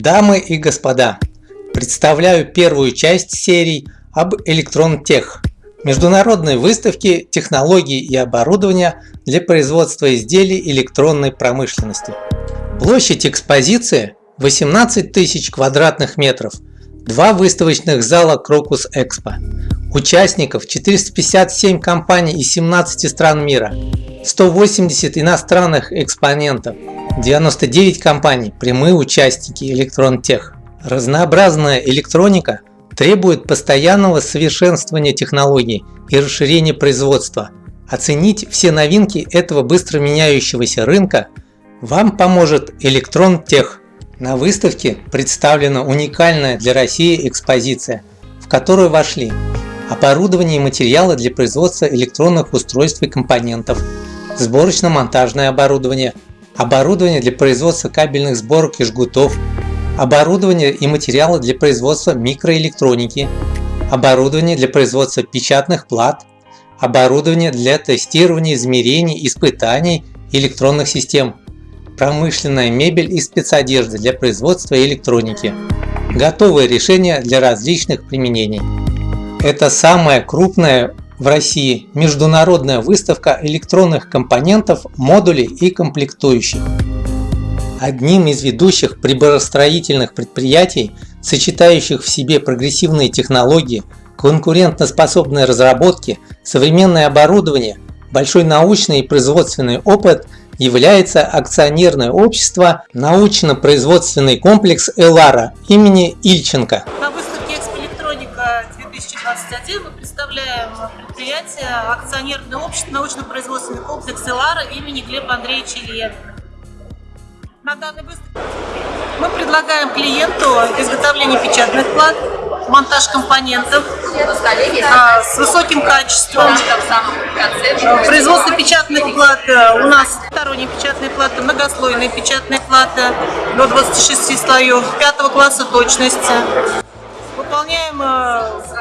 Дамы и господа, представляю первую часть серии об Электронтех, международной выставке технологий и оборудования для производства изделий электронной промышленности. Площадь экспозиции 18 тысяч квадратных метров, два выставочных зала Крокус Экспо, участников 457 компаний из 17 стран мира, 180 иностранных экспонентов, 99 компаний – прямые участники Электронтех. Разнообразная электроника требует постоянного совершенствования технологий и расширения производства. Оценить все новинки этого быстро меняющегося рынка вам поможет Электронтех. На выставке представлена уникальная для России экспозиция, в которую вошли оборудование и материалы для производства электронных устройств и компонентов, сборочно-монтажное оборудование – оборудование для производства кабельных сборок и жгутов, оборудование и материалы для производства микроэлектроники, оборудование для производства печатных плат, оборудование для тестирования, измерений, испытаний электронных систем, промышленная мебель и спецодежда для производства электроники, готовые решения для различных применений. Это самая крупная в России международная выставка электронных компонентов, модулей и комплектующих. Одним из ведущих приборостроительных предприятий, сочетающих в себе прогрессивные технологии, конкурентоспособные разработки, современное оборудование, большой научный и производственный опыт является акционерное общество научно-производственный комплекс «Элара» имени Ильченко. На выставке «Экспо Электроника 2021» мы представляем предприятие акционерное общество научно-производственный комплекс «Элара» имени Глеба Андреевича Ильина. Мы предлагаем клиенту изготовление печатных плат, монтаж компонентов а, с высоким качеством. Производство печатных плат у нас сторонние печатные платы, многослойные печатные платы до 26 слоев, пятого класса точности. Выполняем э,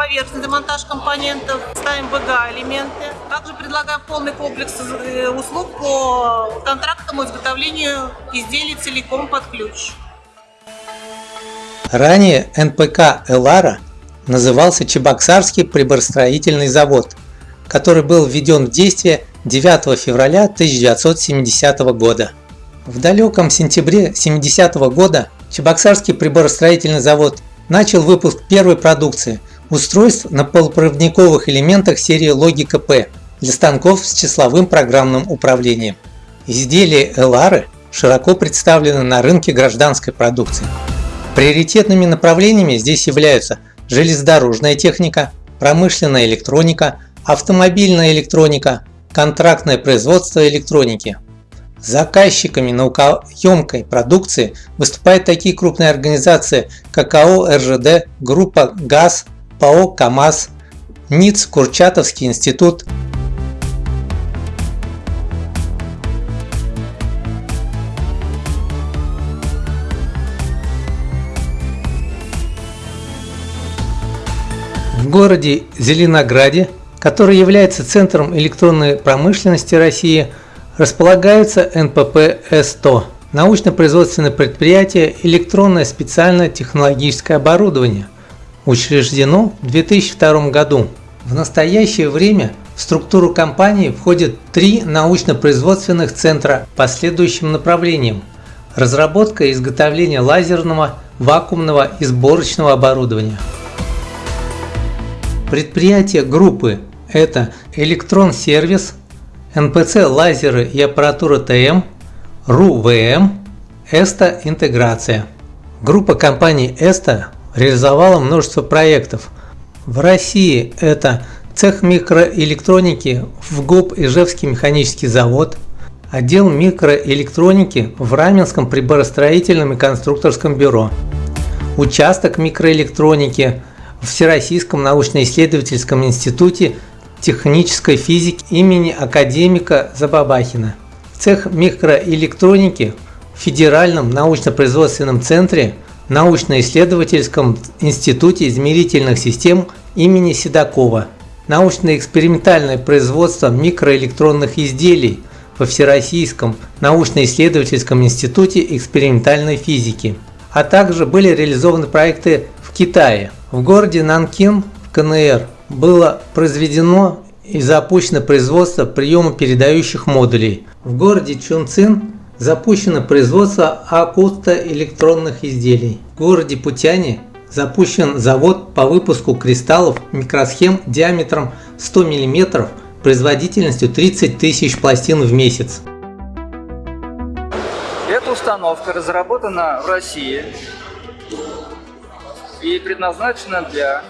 поверхностный демонтаж компонентов, ставим ВГА элементы. Также предлагаем полный комплекс э, услуг по контрактному изготовлению изделий целиком под ключ. Ранее НПК «Элара» назывался Чебоксарский приборостроительный завод, который был введен в действие 9 февраля 1970 года. В далеком сентябре 70 года Чебоксарский приборостроительный завод начал выпуск первой продукции устройств на полупроводниковых элементах серии Логика P для станков с числовым программным управлением. Изделия Элары широко представлены на рынке гражданской продукции. Приоритетными направлениями здесь являются железнодорожная техника, промышленная электроника, автомобильная электроника, контрактное производство электроники. Заказчиками наукоемкой продукции выступают такие крупные организации, как АО РЖД, группа ГАЗ, ПАО КАМАЗ, НИЦ Курчатовский институт, В городе Зеленограде, который является центром электронной промышленности России, располагается НПП С100 – научно-производственное предприятие «Электронное специальное технологическое оборудование», учреждено в 2002 году. В настоящее время в структуру компании входят три научно-производственных центра по следующим направлениям. Разработка и изготовление лазерного, вакуумного и сборочного оборудования. Предприятия группы – это Электрон-сервис, НПЦ лазеры и аппаратура ТМ, РУ-ВМ, Эста интеграция. Группа компаний Эста реализовала множество проектов. В России это цех микроэлектроники в ГУП Ижевский механический завод, отдел микроэлектроники в Раменском приборостроительном и конструкторском бюро, участок микроэлектроники в Всероссийском научно-исследовательском институте технической физики имени академика Забабахина, цех микроэлектроники в Федеральном научно-производственном центре научно-исследовательском институте измерительных систем имени Седокова, научно-экспериментальное производство микроэлектронных изделий во Всероссийском научно-исследовательском институте экспериментальной физики, а также были реализованы проекты в Китае. В городе Нанкин в КНР было произведено и запущено производство приема передающих модулей. В городе Чунцин запущено производство акустоэлектронных изделий. В городе Путяне запущен завод по выпуску кристаллов микросхем диаметром 100 мм производительностью 30 тысяч пластин в месяц. Эта установка разработана в России и предназначена для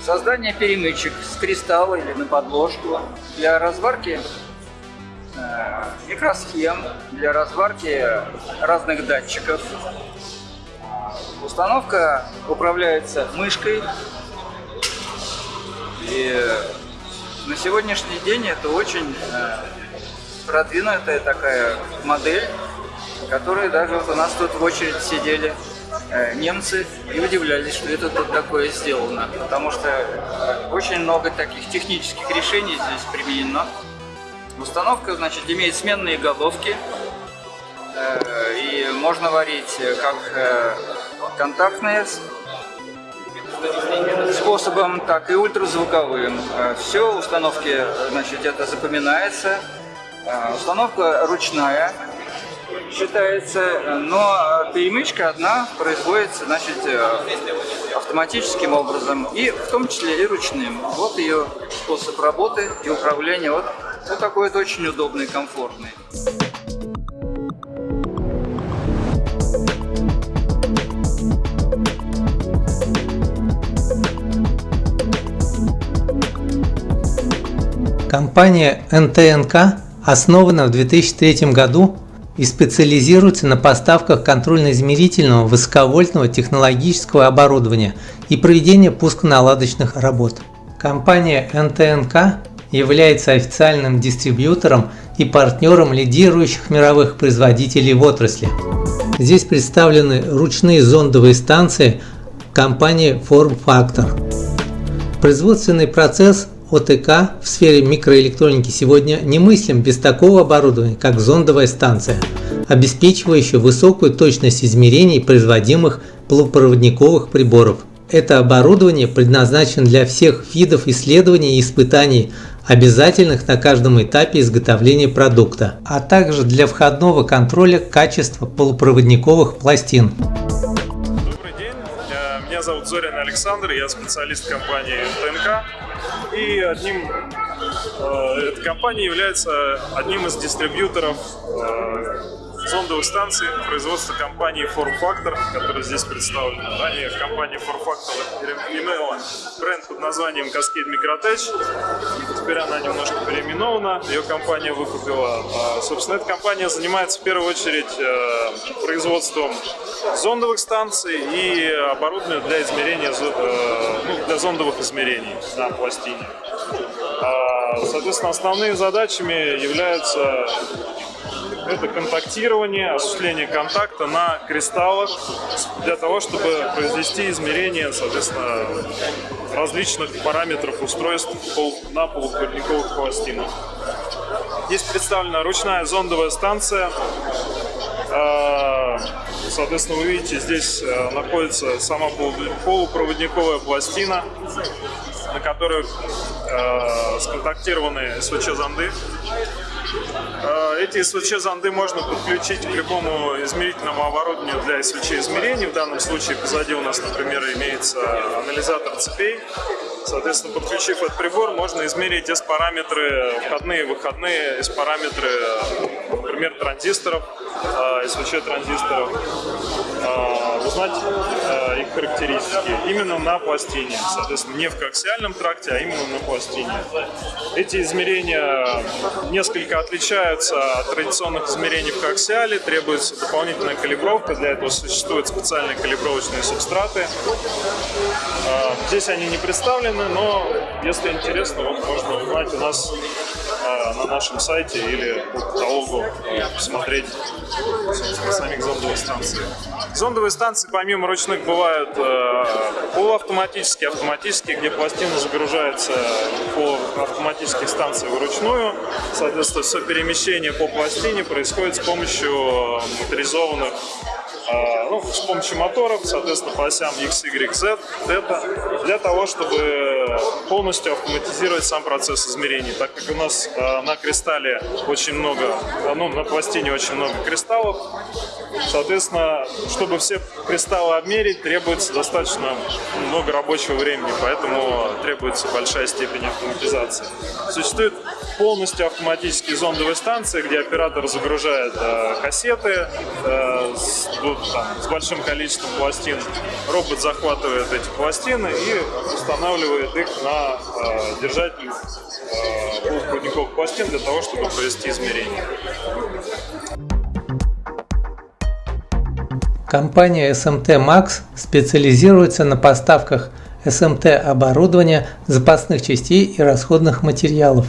создания перемычек с кристалла или на подложку для разварки микросхем, для разварки разных датчиков. Установка управляется мышкой и на сегодняшний день это очень э, продвинутая такая модель, которая даже вот у нас тут в очередь сидели э, немцы и удивлялись, что это тут такое сделано, потому что э, очень много таких технических решений здесь применено. Установка, значит, имеет сменные головки, и можно варить как контактные способом, так и ультразвуковым. Все установки, значит, это запоминается, Э, установка ручная считается, но перемычка одна производится значит, э, автоматическим образом, и в том числе и ручным. Вот ее способ работы и управления. Вот, вот такой вот очень удобный, комфортный. Компания НТНК основана в 2003 году и специализируется на поставках контрольно-измерительного высоковольтного технологического оборудования и проведении пусконаладочных работ. Компания НТНК является официальным дистрибьютором и партнером лидирующих мировых производителей в отрасли. Здесь представлены ручные зондовые станции компании Form Factor. Производственный процесс ОТК в сфере микроэлектроники сегодня немыслим без такого оборудования, как зондовая станция, обеспечивающая высокую точность измерений производимых полупроводниковых приборов. Это оборудование предназначено для всех видов исследований и испытаний, обязательных на каждом этапе изготовления продукта, а также для входного контроля качества полупроводниковых пластин. Добрый день, э, меня зовут Зорин Александр, я специалист компании ТНК. И одним, э, эта компания является одним из дистрибьюторов зондовых станций производства компании Form Factor, которая здесь представлена. Ранее компания Form Factor имела бренд под названием Cascade Microtech. Теперь она немножко переименована, ее компания выкупила. А, собственно, эта компания занимается в первую очередь э, производством зондовых станций и оборудования для измерения, э, ну, для зондовых измерений на пластине. А, соответственно, основными задачами являются это контактирование, осуществление контакта на кристаллах для того, чтобы произвести измерение, соответственно, различных параметров устройств на полупроводниковых пластинах. Здесь представлена ручная зондовая станция. А, соответственно, вы видите, здесь э, находится сама полупроводниковая пластина, на которой э, сконтактированы СВЧ-зонды. Э, эти СВЧ-зонды можно подключить к любому измерительному оборудованию для СВЧ-измерений. В данном случае позади у нас, например, имеется анализатор цепей. Соответственно, подключив этот прибор, можно измерить S-параметры входные выходные, S-параметры, например, транзисторов, э, СВЧ-транзисторов, э, узнать их характеристики именно на пластине. Соответственно, не в коаксиальном тракте, а именно на пластине. Эти измерения несколько отличаются от традиционных измерений в коаксиале, требуется дополнительная калибровка, для этого существуют специальные калибровочные субстраты. А, здесь они не представлены, но если интересно, вот можно узнать у нас а, на на нашем сайте или по каталогу посмотреть собственно, самих зондовых станций. Зондовые станции помимо ручных бывают э, полуавтоматические, автоматические, где пластина загружается по автоматических станциях вручную. Соответственно, все перемещение по пластине происходит с помощью моторизованных а, ну, с помощью моторов, соответственно, по осям X, Y, Z, Theta, для того, чтобы полностью автоматизировать сам процесс измерений. Так как у нас а, на кристалле очень много, а, ну, на пластине очень много кристаллов, соответственно, чтобы все кристаллы обмерить, требуется достаточно много рабочего времени, поэтому требуется большая степень автоматизации. Существует полностью автоматические зондовые станции, где оператор загружает э, кассеты э, с, там, с большим количеством пластин. Робот захватывает эти пластины и устанавливает их на э, держатель э, полупроводниковых пластин для того, чтобы провести измерения. Компания SMT Max специализируется на поставках SMT оборудования, запасных частей и расходных материалов.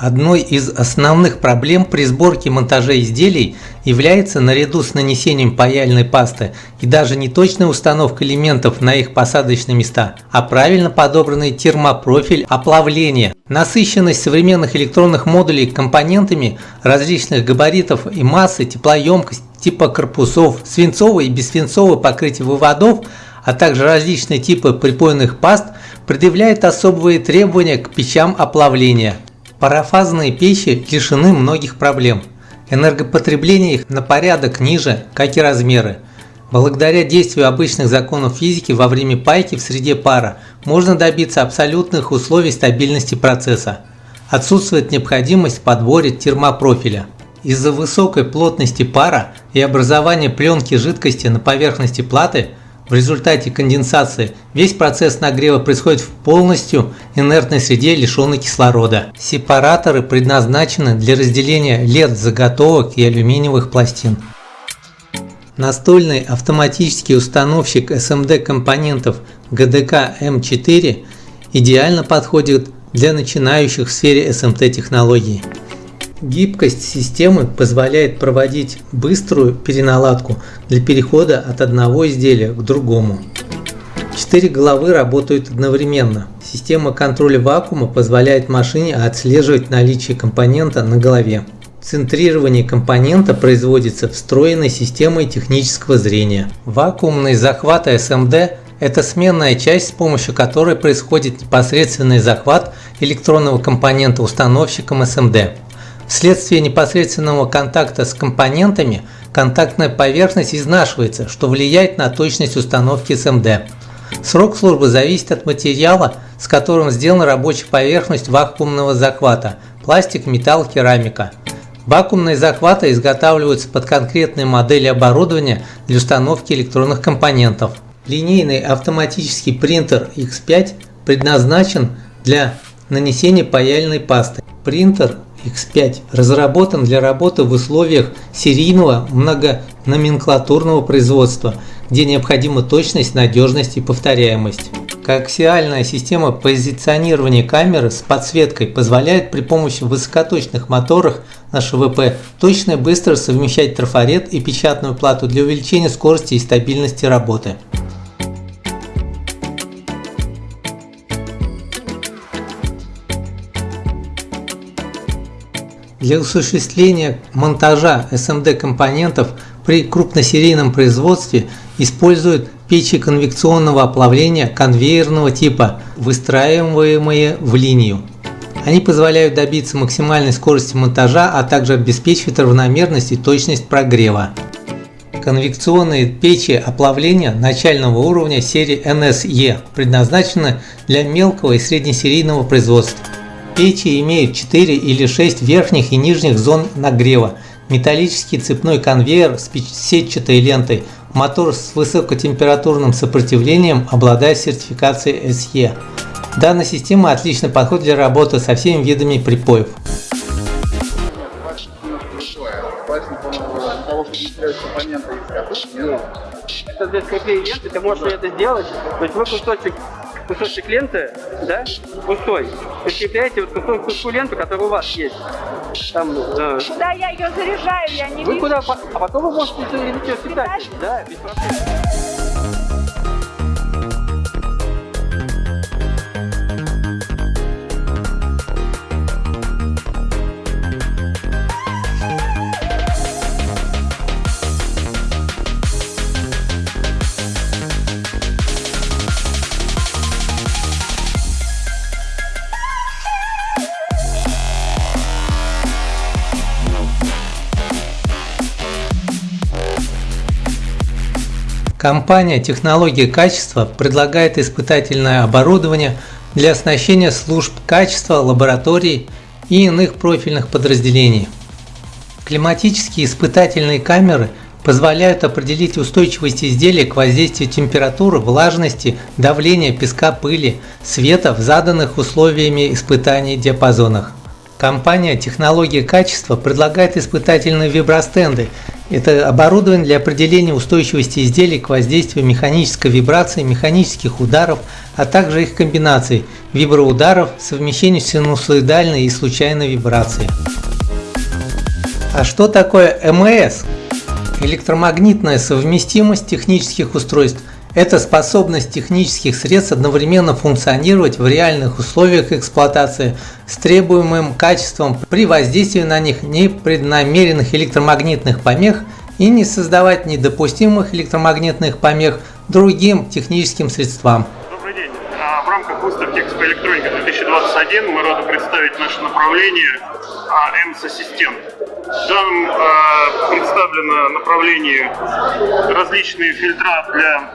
Одной из основных проблем при сборке и монтаже изделий является наряду с нанесением паяльной пасты и даже не точная установка элементов на их посадочные места, а правильно подобранный термопрофиль оплавления. Насыщенность современных электронных модулей компонентами различных габаритов и массы, теплоемкость, типа корпусов, свинцовые и бессвинцовые покрытия выводов, а также различные типы припойных паст предъявляет особые требования к печам оплавления. Парафазные печи лишены многих проблем. Энергопотребление их на порядок ниже, как и размеры. Благодаря действию обычных законов физики во время пайки в среде пара можно добиться абсолютных условий стабильности процесса. Отсутствует необходимость в подборе термопрофиля. Из-за высокой плотности пара и образования пленки жидкости на поверхности платы в результате конденсации весь процесс нагрева происходит в полностью инертной среде, лишенной кислорода. Сепараторы предназначены для разделения LED-заготовок и алюминиевых пластин. Настольный автоматический установщик SMD компонентов GDK M4 идеально подходит для начинающих в сфере SMT технологий. Гибкость системы позволяет проводить быструю переналадку для перехода от одного изделия к другому. Четыре головы работают одновременно. Система контроля вакуума позволяет машине отслеживать наличие компонента на голове. Центрирование компонента производится встроенной системой технического зрения. Вакуумный захват SMD – это сменная часть, с помощью которой происходит непосредственный захват электронного компонента установщиком SMD. Вследствие непосредственного контакта с компонентами контактная поверхность изнашивается, что влияет на точность установки SMD. Срок службы зависит от материала, с которым сделана рабочая поверхность вакуумного захвата – пластик, металл, керамика. Вакуумные захваты изготавливаются под конкретные модели оборудования для установки электронных компонентов. Линейный автоматический принтер X5 предназначен для нанесения паяльной пасты. Принтер X5 разработан для работы в условиях серийного многономенклатурного производства, где необходима точность, надежность и повторяемость. Коаксиальная система позиционирования камеры с подсветкой позволяет при помощи высокоточных моторов на ШВП точно и быстро совмещать трафарет и печатную плату для увеличения скорости и стабильности работы. Для осуществления монтажа SMD компонентов при крупносерийном производстве используют печи конвекционного оплавления конвейерного типа, выстраиваемые в линию. Они позволяют добиться максимальной скорости монтажа, а также обеспечивают равномерность и точность прогрева. Конвекционные печи оплавления начального уровня серии NSE предназначены для мелкого и среднесерийного производства. Печи имеют 4 или 6 верхних и нижних зон нагрева, металлический цепной конвейер с сетчатой лентой, мотор с высокотемпературным сопротивлением обладает сертификацией SE. Данная система отлично подходит для работы со всеми видами припоев. Это здесь какие ленты, ты можешь это сделать. То есть вы кусочек кусочек ленты, да, пустой, прикрепляете вот кусок, куску ленты, которая у вас есть. Там, э, Да, я ее заряжаю, я не вы вижу. куда, а потом вы можете зарядить ее питатель, да, без проблем. Компания «Технологии качества» предлагает испытательное оборудование для оснащения служб качества, лабораторий и иных профильных подразделений. Климатические испытательные камеры позволяют определить устойчивость изделия к воздействию температуры, влажности, давления, песка, пыли, света в заданных условиями испытаний диапазонах. Компания «Технологии качества» предлагает испытательные вибростенды. Это оборудование для определения устойчивости изделий к воздействию механической вибрации, механических ударов, а также их комбинаций – виброударов, совмещению синусоидальной и случайной вибрации. А что такое МС? Электромагнитная совместимость технических устройств – это способность технических средств одновременно функционировать в реальных условиях эксплуатации с требуемым качеством при воздействии на них непреднамеренных электромагнитных помех и не создавать недопустимых электромагнитных помех другим техническим средствам. Добрый день. А, В рамках выставки Экспо Электроника 2021 мы рады представить наше направление ЭМС Ассистент. Там а, представлено направление различные фильтра для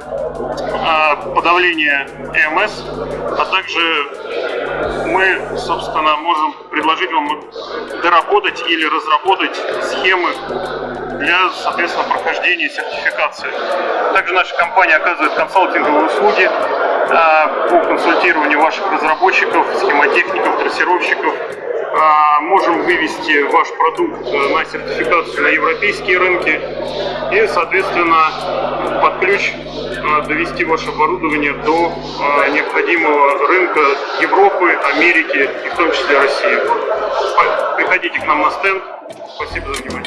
а, подавления ЭМС, а также мы, собственно, можем предложить вам доработать или разработать схемы для, соответственно, прохождения сертификации. Также наша компания оказывает консалтинговые услуги а, по консультированию ваших разработчиков, схемотехников, трассировщиков. А, Можем вывести ваш продукт э, на сертификацию на европейские рынки и, соответственно, под ключ э, довести ваше оборудование до э, необходимого рынка Европы, Америки и в том числе России. Приходите к нам на стенд. Спасибо за внимание.